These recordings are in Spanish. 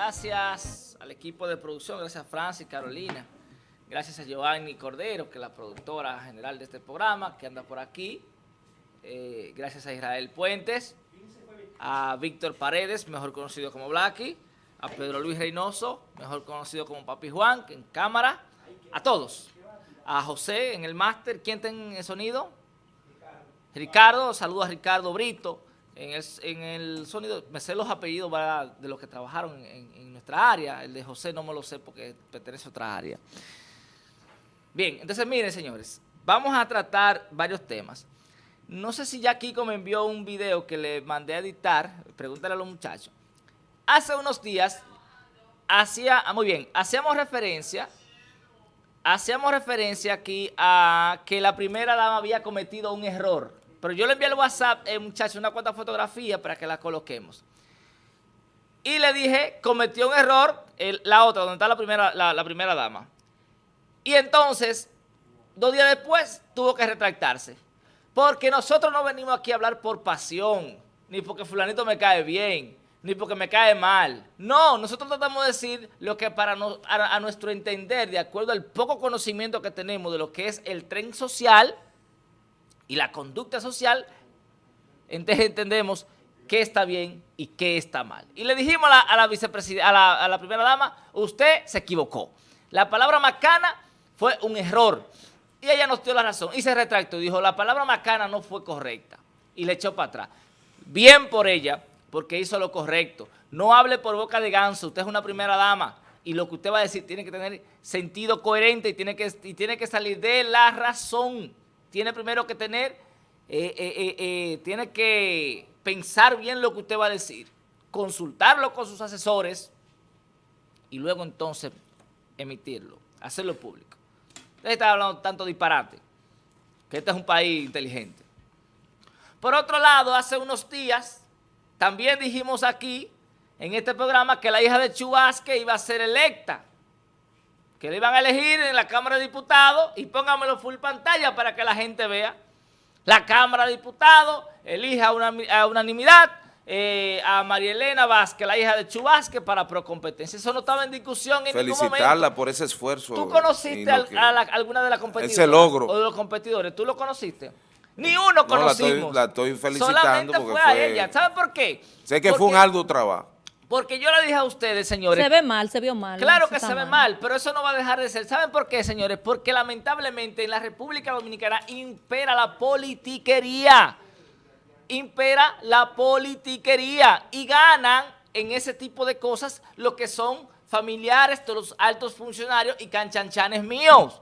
Gracias al equipo de producción, gracias a Francis, Carolina, gracias a Giovanni Cordero, que es la productora general de este programa, que anda por aquí, eh, gracias a Israel Puentes, a Víctor Paredes, mejor conocido como Blacky, a Pedro Luis Reynoso, mejor conocido como Papi Juan, en cámara, a todos, a José en el máster, ¿quién está en el sonido? Ricardo, saludo a Ricardo Brito, en el, sonido, me sé los apellidos de los que trabajaron en, nuestra área, el de José no me lo sé porque pertenece a otra área. Bien, entonces miren señores, vamos a tratar varios temas. No sé si ya Kiko me envió un video que le mandé a editar, pregúntale a los muchachos. Hace unos días, hacía, ah, muy bien, hacíamos referencia, hacíamos referencia aquí a que la primera dama había cometido un error pero yo le envié al WhatsApp, eh, muchachos, una cuanta fotografía para que la coloquemos. Y le dije, cometió un error, la otra, donde está la primera, la, primera dama. Y entonces, dos días después, tuvo que retractarse. Porque nosotros no venimos aquí a hablar por pasión, ni porque fulanito me cae bien, ni porque me cae mal. No, nosotros tratamos de decir lo que para a nuestro entender, de acuerdo al poco conocimiento que tenemos de lo que es el tren social, y la conducta social, entonces entendemos qué está bien y qué está mal. Y le dijimos a la, vicepresidenta, a la, primera dama, usted se equivocó. La palabra macana fue un error. Y ella nos dio la razón y se retractó y dijo, la palabra macana no fue correcta. Y le echó para atrás. Bien por ella, porque hizo lo correcto. No hable por boca de ganso, usted es una primera dama y lo que usted va a decir tiene que tener sentido coherente y tiene que salir de la razón tiene primero que tener, eh, eh, eh, tiene que pensar bien lo que usted va a decir, consultarlo con sus asesores y luego entonces emitirlo, hacerlo público. Usted está hablando tanto disparate, que este es un país inteligente. Por otro lado, hace unos días, también dijimos aquí, en este programa, que la hija de Chubasque iba a ser electa que le iban a elegir en la Cámara de Diputados y póngamelo full pantalla para que la gente vea. La Cámara de Diputados elige a, unanimidad eh, a María Elena Vázquez, la hija de Chubasque, para procompetencia. Eso no estaba en discusión en ningún momento. Felicitarla por ese esfuerzo. ¿Tú conociste a, alguna de las competidoras? Ese logro. O de los competidores. ¿Tú lo conociste? Ni uno conocimos. la, estoy, felicitando Solamente fue a ella. ¿Saben por qué? Sé que fue un arduo trabajo. Porque yo le dije a ustedes, señores... Se ve mal, se vio mal. Claro que se ve mal, pero eso no va a dejar de ser. ¿Saben por qué, señores? Porque lamentablemente en la República Dominicana impera la politiquería. Impera la politiquería. Y ganan en ese tipo de cosas lo que son familiares de los altos funcionarios y canchanchanes míos.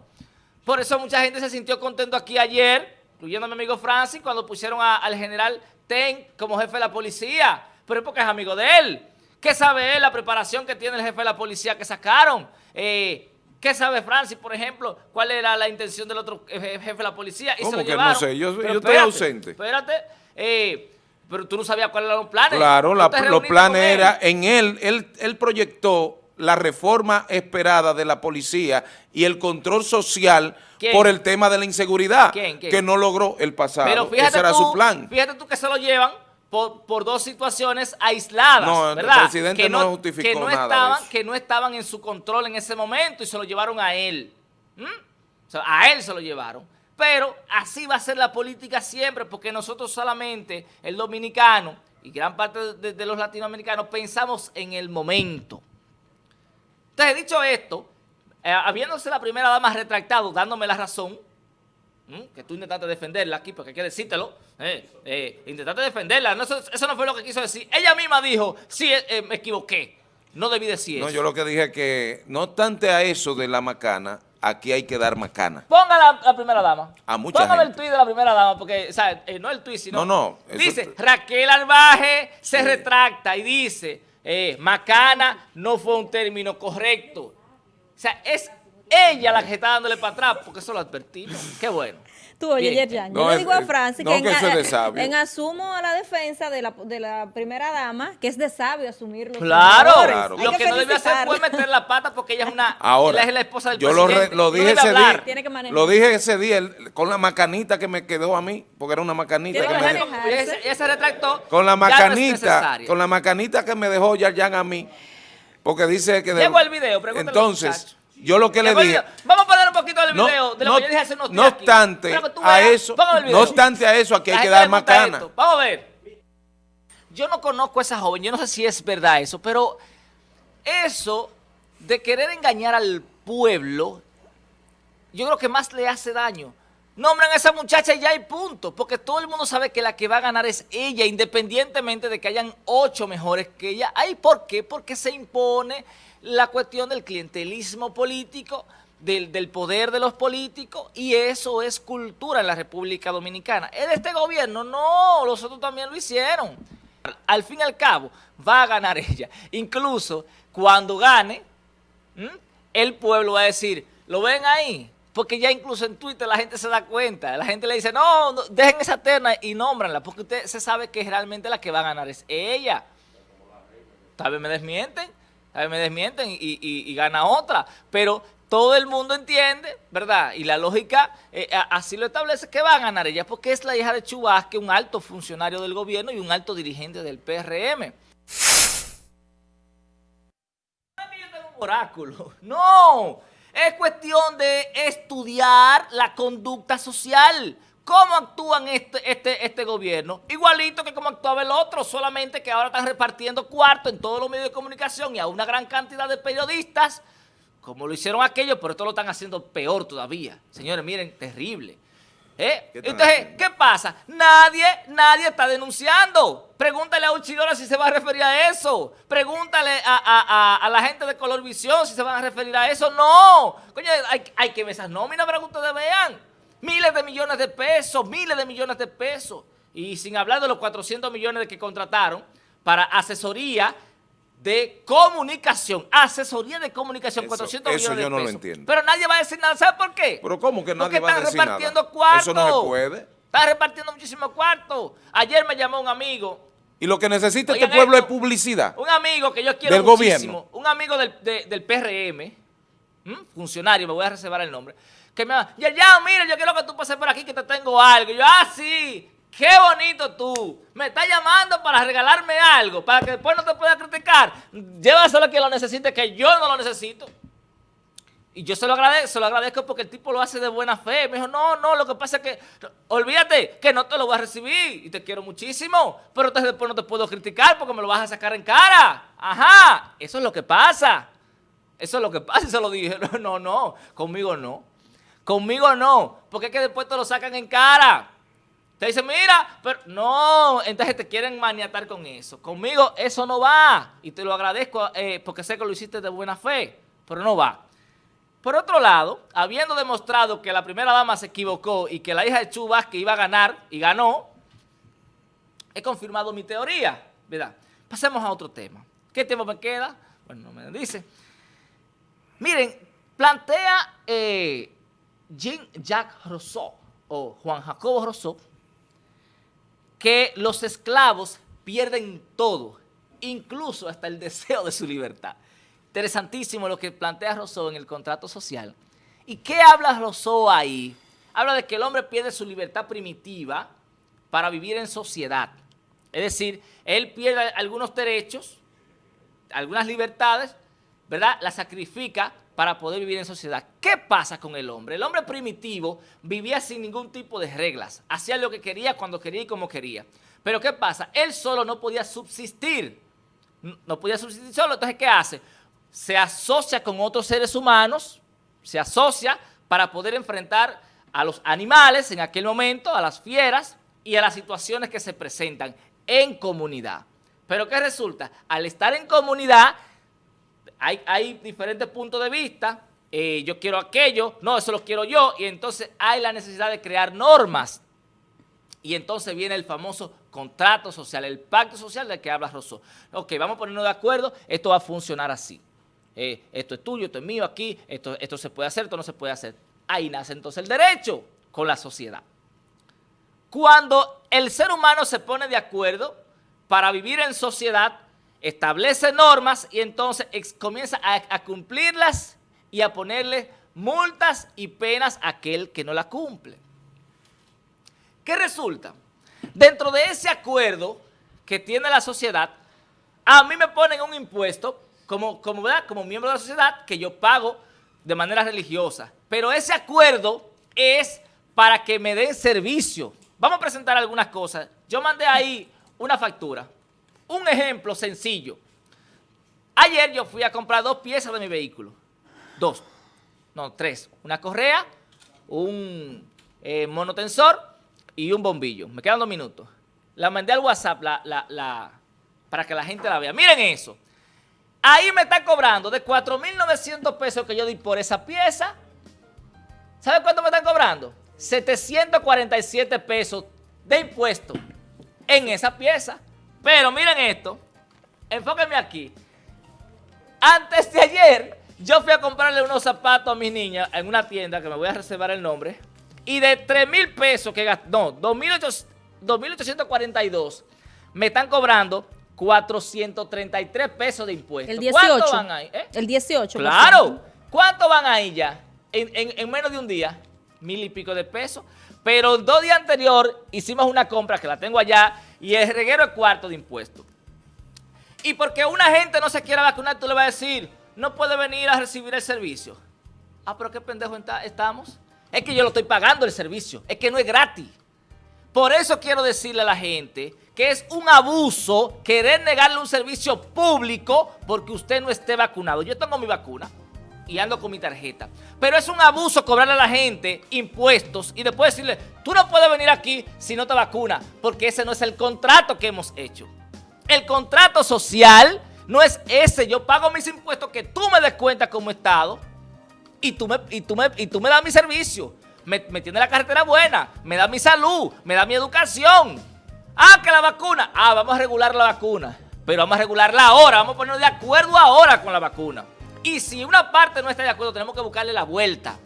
Por eso mucha gente se sintió contento aquí ayer, incluyendo a mi amigo Francis, cuando pusieron al general Ten como jefe de la policía. Pero es porque es amigo de él. ¿Qué sabe él la preparación que tiene el jefe de la policía que sacaron? Eh, ¿Qué sabe Francis, por ejemplo? ¿Cuál era la intención del otro jefe de la policía? Y ¿Cómo que no sé? Yo, estoy ausente. Espérate. Eh, pero tú no sabías cuáles eran los planes. Claro, los planes era, en él, él, él proyectó la reforma esperada de la policía y el control social por el tema de la inseguridad, que no logró el pasado. Pero fíjate Ese era su plan. Fíjate tú que se lo llevan por, dos situaciones aisladas, no, ¿verdad? El presidente que no, justificó que no nada estaban, Que no estaban en su control en ese momento y se lo llevaron a él. a él se lo llevaron. Pero así va a ser la política siempre, porque nosotros solamente, el dominicano y gran parte de, los latinoamericanos, pensamos en el momento. Entonces, dicho esto, eh, habiéndose la primera dama retractado, dándome la razón, que tú intentaste defenderla aquí, porque hay que decírtelo, eh, eh, intentaste defenderla, eso, no fue lo que quiso decir. Ella misma dijo, sí, eh, me equivoqué, no debí decir eso. No, yo lo que dije es que, no obstante a eso de la macana, aquí hay que dar macana. Ponga la, primera dama. A mucha Póngame el tuit de la primera dama, porque, o sea, no el tuit, sino... No, no. Dice, Raquel Albaje se retracta y dice, macana no fue un término correcto. O sea, es ella la que está dándole para atrás, porque eso lo advertimos. Qué bueno. Tú, oye, Yerjan, yo le digo a Francis que, en, asumo a la defensa de la, de la primera dama, que es de sabio asumir los Claro, claro. lo que, no debe hacer fue meter la pata porque ella es una Ahora, ella es la esposa del yo presidente. Lo, lo dije ese día, lo dije ese día con la macanita que me quedó a mí, porque era una macanita que me dejó. Ella, se retractó. Con la macanita, con la macanita que me dejó Yerjan a mí Porque dice que... Llegó el video, Entonces, yo lo que le dije... Vamos a poner un poquito del video de lo no, que yo dije hace unos días No obstante a eso, no obstante a eso, aquí hay que dar más cana. Vamos a ver. Yo no conozco a esa joven, yo no sé si es verdad eso, pero eso de querer engañar al pueblo, yo creo que más le hace daño. Nombran a esa muchacha y ya hay punto, porque todo el mundo sabe que la que va a ganar es ella, independientemente de que hayan ocho mejores que ella. ¿Ay por qué? Porque se impone la cuestión del clientelismo político, del, del, poder de los políticos, y eso es cultura en la República Dominicana. ¿Es de este gobierno? No, los otros también lo hicieron. Al fin y al cabo, va a ganar ella. Incluso cuando gane, el pueblo va a decir, ¿lo ven ahí? Porque ya incluso en Twitter la gente se da cuenta. La gente le dice, no, dejen esa terna y nómbranla, porque usted se sabe que realmente la que va a ganar es ella. Tal vez me desmienten, tal vez me desmienten y, gana otra. Pero todo el mundo entiende, ¿verdad? Y la lógica eh, así lo establece que va a ganar ella, porque es la hija de Chubasque, un alto funcionario del gobierno y un alto dirigente del PRM. oráculo. No, es cuestión de estudiar la conducta social. ¿Cómo actúan este, este, este gobierno? Igualito que como actuaba el otro, solamente que ahora están repartiendo cuarto en todos los medios de comunicación y a una gran cantidad de periodistas, como lo hicieron aquellos, pero esto lo están haciendo peor todavía. Señores, miren, terrible. ¿Eh? Entonces, ¿qué pasa? Nadie, nadie está denunciando. Pregúntale a Uchidora si se va a referir a eso. Pregúntale a, la gente de Color Visión si se van a referir a eso. No. Coño, hay, que ver esas nóminas para que ustedes vean. Miles de millones de pesos, miles de millones de pesos. Y sin hablar de los 400 millones de que contrataron para asesoría de comunicación, asesoría de comunicación, 400 millones de pesos. yo no lo entiendo. Pero nadie va a decir nada, ¿sabe por qué? Pero ¿cómo que nadie va a decir nada? Porque están repartiendo cuartos. Eso no se puede. Están repartiendo muchísimos cuartos. Ayer me llamó un amigo. Y lo que necesita este pueblo es publicidad. Un amigo que yo quiero del muchísimo, gobierno. un amigo del, del PRM, funcionario, me voy a reservar el nombre, que me va, ya, ya, mira, yo quiero que tú pases por aquí que te tengo algo. Y yo, ah, sí, Qué bonito tú. Me estás llamando para regalarme algo, para que después no te pueda criticar. Llévaselo que lo necesite, que yo no lo necesito. Y yo se lo agradezco, se lo agradezco porque el tipo lo hace de buena fe. Me dijo, no, no, lo que pasa es que, olvídate, que no te lo voy a recibir y te quiero muchísimo, pero entonces después no te puedo criticar porque me lo vas a sacar en cara. Ajá, eso es lo que pasa. Eso es lo que pasa y se lo dije. No, no, conmigo no. Conmigo no, porque es que después te lo sacan en cara. Te dicen, mira, pero no, entonces te quieren maniatar con eso. Conmigo eso no va y te lo agradezco eh, porque sé que lo hiciste de buena fe, pero no va. Por otro lado, habiendo demostrado que la primera dama se equivocó y que la hija de Chubas que iba a ganar y ganó, he confirmado mi teoría, ¿verdad? Pasemos a otro tema. ¿Qué tiempo me queda? Bueno, no me dice. Miren, plantea eh, Jean-Jacques Rousseau o Juan Jacobo Rousseau que los esclavos pierden todo, incluso hasta el deseo de su libertad. Interesantísimo lo que plantea Rousseau en el contrato social. ¿Y qué habla Rousseau ahí? Habla de que el hombre pierde su libertad primitiva para vivir en sociedad. Es decir, él pierde algunos derechos, algunas libertades, ¿verdad? Las sacrifica para poder vivir en sociedad. ¿Qué pasa con el hombre? El hombre primitivo vivía sin ningún tipo de reglas, hacía lo que quería, cuando quería y como quería. Pero ¿qué pasa? Él solo no podía subsistir, no podía subsistir solo, entonces ¿qué hace? Se asocia con otros seres humanos, se asocia para poder enfrentar a los animales en aquel momento, a las fieras y a las situaciones que se presentan en comunidad. Pero ¿qué resulta? Al estar en comunidad, hay, diferentes puntos de vista, eh, yo quiero aquello, no, eso lo quiero yo, y entonces hay la necesidad de crear normas. Y entonces viene el famoso contrato social, el pacto social del que habla Rousseau. Ok, vamos a ponernos de acuerdo, esto va a funcionar así. Eh, esto es tuyo, esto es mío aquí, esto, esto se puede hacer, esto no se puede hacer. Ahí nace entonces el derecho con la sociedad. Cuando el ser humano se pone de acuerdo para vivir en sociedad, establece normas y entonces comienza a, cumplirlas y a ponerle multas y penas a aquel que no la cumple. ¿Qué resulta? Dentro de ese acuerdo que tiene la sociedad, a mí me ponen un impuesto como, como, como miembro de la sociedad que yo pago de manera religiosa. Pero ese acuerdo es para que me den servicio. Vamos a presentar algunas cosas. Yo mandé ahí una factura. Un ejemplo sencillo. Ayer yo fui a comprar dos piezas de mi vehículo. Dos. No, tres. Una correa, un eh, monotensor y un bombillo. Me quedan dos minutos. La mandé al WhatsApp la, para que la gente la vea. Miren eso. Ahí me están cobrando de 4.900 pesos que yo di por esa pieza. ¿Sabe cuánto me están cobrando? 747 pesos de impuesto en esa pieza. Pero miren esto. Enfóquenme aquí. Antes de ayer, yo fui a comprarle unos zapatos a mi niña en una tienda que me voy a reservar el nombre. Y de 3 mil pesos que gasté, no, 2.842, me están cobrando 433 pesos de impuestos. El 18. ¿Cuánto van ahí? Eh? El 18. Claro. ¿Cuánto van ahí ya? En, menos de un día, mil y pico de pesos. Pero dos días anterior hicimos una compra que la tengo allá y el reguero es cuarto de impuestos. Y porque una gente no se quiera vacunar, tú le vas a decir, no puede venir a recibir el servicio. Ah, pero qué pendejo estamos. Es que yo lo estoy pagando el servicio. Es que no es gratis. Por eso quiero decirle a la gente que es un abuso querer negarle un servicio público porque usted no esté vacunado. Yo tengo mi vacuna y ando con mi tarjeta. Pero es un abuso cobrarle a la gente impuestos y después decirle, tú no puedes venir aquí si no te vacunas, porque ese no es el contrato que hemos hecho. El contrato social no es ese. Yo pago mis impuestos que tú me des cuenta como Estado y tú me, y tú me, y tú me das mi servicio. Me, me tiene la carretera buena, me da mi salud, me da mi educación. Ah, que la vacuna. Ah, vamos a regular la vacuna. Pero vamos a regularla ahora, vamos a ponernos de acuerdo ahora con la vacuna. Y si una parte no está de acuerdo, tenemos que buscarle la vuelta.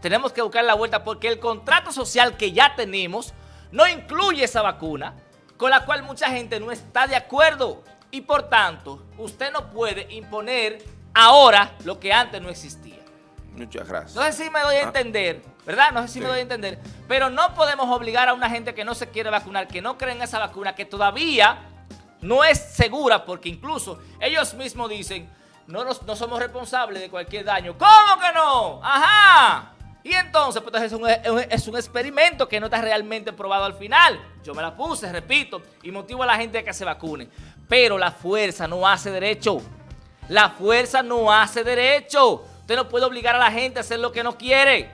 Tenemos que buscarle la vuelta porque el contrato social que ya tenemos no incluye esa vacuna, con la cual mucha gente no está de acuerdo. Y por tanto, usted no puede imponer ahora lo que antes no existía. Muchas gracias. No sé si me doy a ah. entender, ¿verdad? No sé si me doy a entender. Pero no podemos obligar a una gente que no se quiere vacunar, que no cree en esa vacuna, que todavía no es segura, porque incluso ellos mismos dicen, no, no somos responsables de cualquier daño. ¿Cómo que no? ¡Ajá! Y entonces, pues es un, es un experimento que no está realmente probado al final. Yo me la puse, repito, y motivo a la gente a que se vacune. Pero la fuerza no hace derecho. La fuerza no hace derecho. Usted no puede obligar a la gente a hacer lo que no quiere,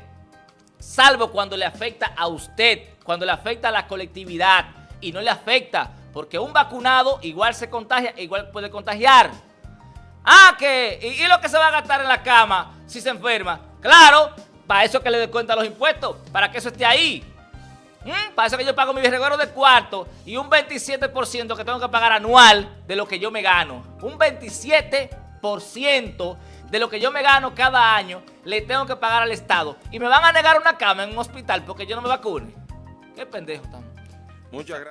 salvo cuando le afecta a usted, cuando le afecta a la colectividad y no le afecta, porque un vacunado igual se contagia, igual puede contagiar. Ah, que, ¿y, lo que se va a gastar en la cama si se enferma? Claro, para eso que le dé cuenta los impuestos, para que eso esté ahí. ¿Mm? Para eso que yo pago mi reguero de cuarto y un 27% que tengo que pagar anual de lo que yo me gano. Un 27% de lo que yo me gano cada año, le tengo que pagar al Estado. Y me van a negar una cama en un hospital porque yo no me vacune. Qué pendejo estamos. Muchas gracias.